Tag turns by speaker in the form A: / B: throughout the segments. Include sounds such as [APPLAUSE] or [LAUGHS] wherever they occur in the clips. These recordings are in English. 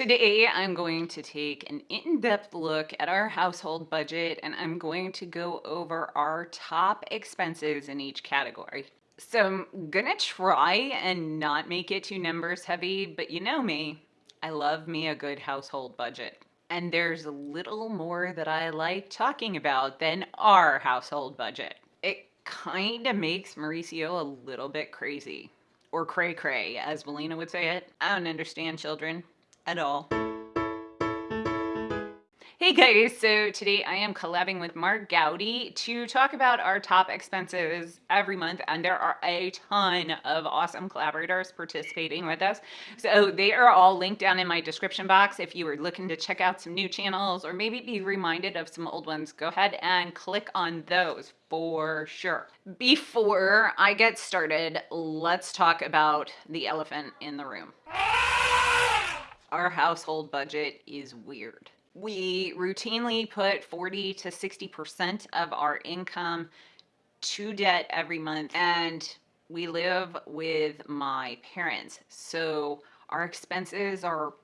A: Today, I'm going to take an in-depth look at our household budget and I'm going to go over our top expenses in each category. So I'm gonna try and not make it too numbers heavy, but you know me, I love me a good household budget. And there's a little more that I like talking about than our household budget. It kind of makes Mauricio a little bit crazy. Or cray cray, as Melina would say it. I don't understand children at all. Hey guys, so today I am collabing with Mark Gowdy to talk about our top expenses every month and there are a ton of awesome collaborators participating with us. So they are all linked down in my description box. If you are looking to check out some new channels or maybe be reminded of some old ones, go ahead and click on those for sure. Before I get started, let's talk about the elephant in the room our household budget is weird. We routinely put 40 to 60% of our income to debt every month and we live with my parents. So our expenses are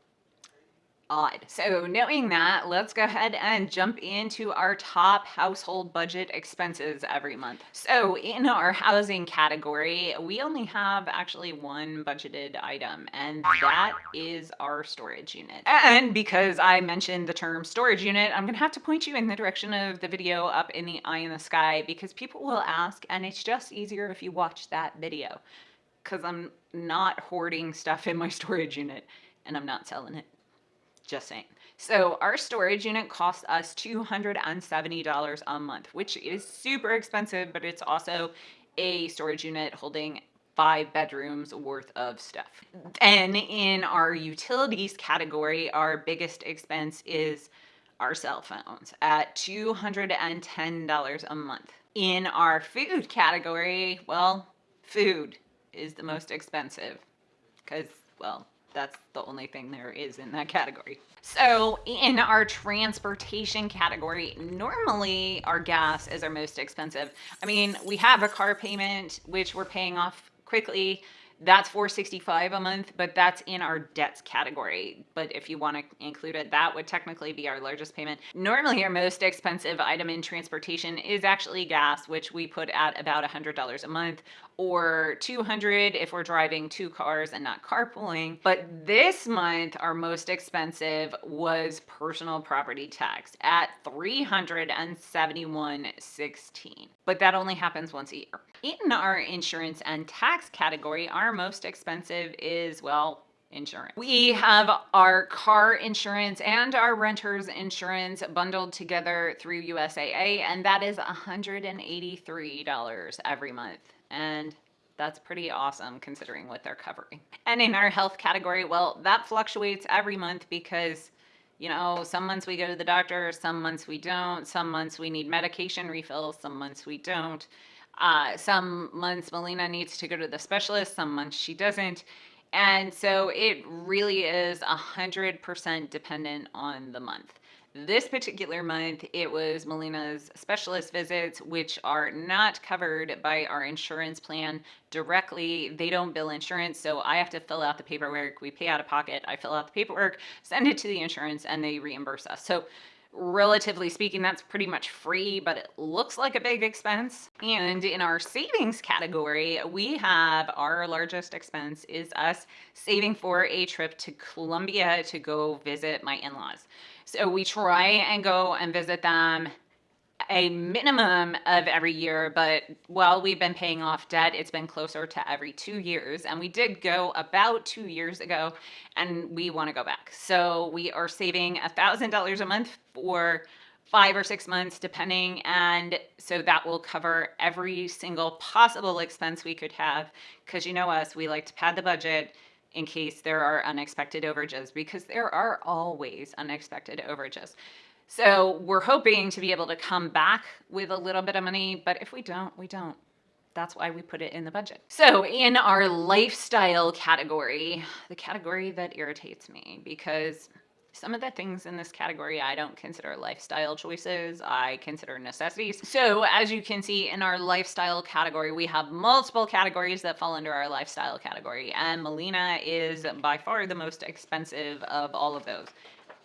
A: odd. So knowing that, let's go ahead and jump into our top household budget expenses every month. So in our housing category, we only have actually one budgeted item and that is our storage unit. And because I mentioned the term storage unit, I'm gonna have to point you in the direction of the video up in the eye in the sky because people will ask and it's just easier if you watch that video because I'm not hoarding stuff in my [LAUGHS] storage unit and I'm not selling it. Just saying. So our storage unit costs us $270 a month, which is super expensive, but it's also a storage unit holding five bedrooms worth of stuff. And in our utilities category, our biggest expense is our cell phones at $210 a month. In our food category, well, food is the most expensive because, well, that's the only thing there is in that category. So in our transportation category, normally our gas is our most expensive. I mean, we have a car payment, which we're paying off quickly. That's 465 a month, but that's in our debts category. But if you want to include it, that would technically be our largest payment. Normally, our most expensive item in transportation is actually gas, which we put at about $100 a month or 200 if we're driving two cars and not carpooling. But this month, our most expensive was personal property tax at 371.16. But that only happens once a year. In our insurance and tax category, our most expensive is, well, insurance. We have our car insurance and our renter's insurance bundled together through USAA, and that is $183 every month and that's pretty awesome considering what they're covering. And in our health category, well, that fluctuates every month because, you know, some months we go to the doctor, some months we don't, some months we need medication refills, some months we don't. Uh, some months Melina needs to go to the specialist, some months she doesn't. And so it really is a 100% dependent on the month. This particular month, it was Melina's specialist visits, which are not covered by our insurance plan directly. They don't bill insurance, so I have to fill out the paperwork. We pay out of pocket. I fill out the paperwork, send it to the insurance, and they reimburse us. So relatively speaking, that's pretty much free, but it looks like a big expense. And in our savings category, we have our largest expense is us saving for a trip to Colombia to go visit my in-laws. So we try and go and visit them a minimum of every year, but while we've been paying off debt, it's been closer to every two years. And we did go about two years ago and we want to go back. So we are saving a thousand dollars a month for five or six months depending and so that will cover every single possible expense we could have because you know us we like to pad the budget in case there are unexpected overages because there are always unexpected overages. So we're hoping to be able to come back with a little bit of money, but if we don't, we don't. That's why we put it in the budget. So in our lifestyle category, the category that irritates me because Some of the things in this category I don't consider lifestyle choices, I consider necessities. So, as you can see in our lifestyle category, we have multiple categories that fall under our lifestyle category, and Melina is by far the most expensive of all of those.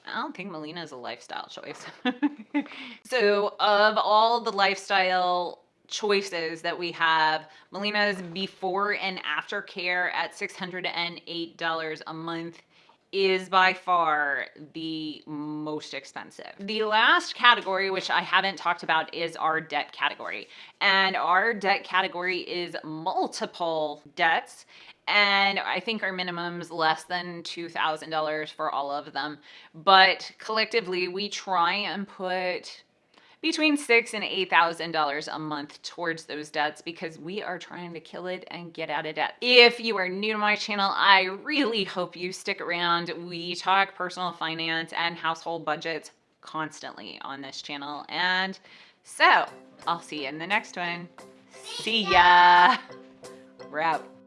A: I don't think Melina is a lifestyle choice. [LAUGHS] so, of all the lifestyle choices that we have, Melina's before and after care at $608 a month is by far the most expensive. The last category, which I haven't talked about, is our debt category. And our debt category is multiple debts. And I think our minimum's less than $2,000 for all of them. But collectively, we try and put between six and eight thousand dollars a month towards those debts because we are trying to kill it and get out of debt. If you are new to my channel, I really hope you stick around. We talk personal finance and household budgets constantly on this channel. And so I'll see you in the next one. See ya. We're out.